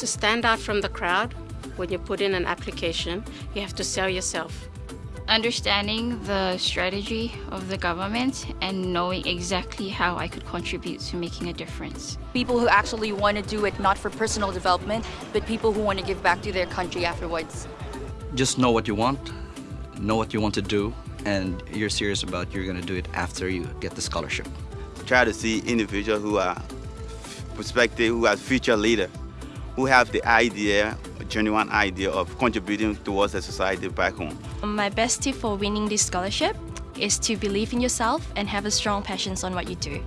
To stand out from the crowd, when you put in an application, you have to sell yourself. Understanding the strategy of the government and knowing exactly how I could contribute to making a difference. People who actually want to do it not for personal development, but people who want to give back to their country afterwards. Just know what you want, know what you want to do, and you're serious about you're going to do it after you get the scholarship. Try to see individuals who are prospective, who are future leaders, who have the idea, a genuine idea of contributing towards the society back home. My best tip for winning this scholarship is to believe in yourself and have a strong passion on what you do.